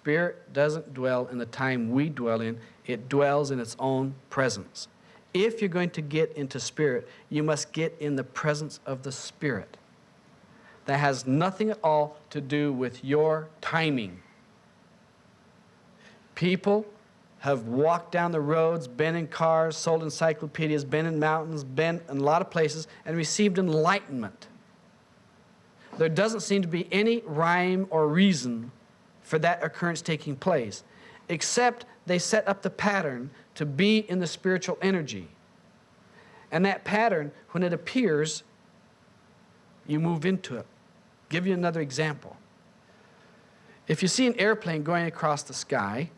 Spirit doesn't dwell in the time we dwell in, it dwells in its own presence. If you're going to get into spirit, you must get in the presence of the Spirit. That has nothing at all to do with your timing. People have walked down the roads, been in cars, sold encyclopedias, been in mountains, been in a lot of places, and received enlightenment. There doesn't seem to be any rhyme or reason for that occurrence taking place, except they set up the pattern to be in the spiritual energy. And that pattern, when it appears, you move into it. Give you another example. If you see an airplane going across the sky,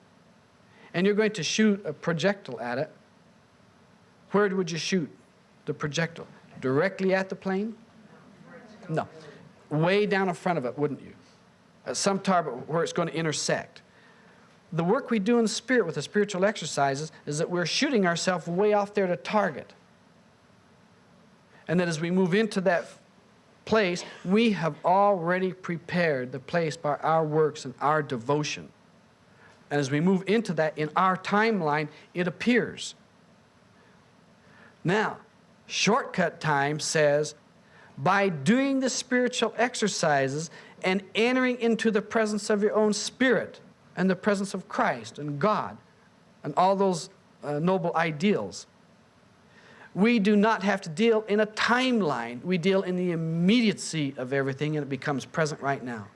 and you're going to shoot a projectile at it, where would you shoot the projectile? Directly at the plane? No. Way down in front of it, wouldn't you? At some target where it's going to intersect. The work we do in spirit with the spiritual exercises is that we're shooting ourselves way off there to target. And that as we move into that place, we have already prepared the place by our works and our devotion. And as we move into that in our timeline, it appears. Now, shortcut time says, by doing the spiritual exercises and entering into the presence of your own spirit and the presence of Christ and God and all those uh, noble ideals, we do not have to deal in a timeline. We deal in the immediacy of everything and it becomes present right now.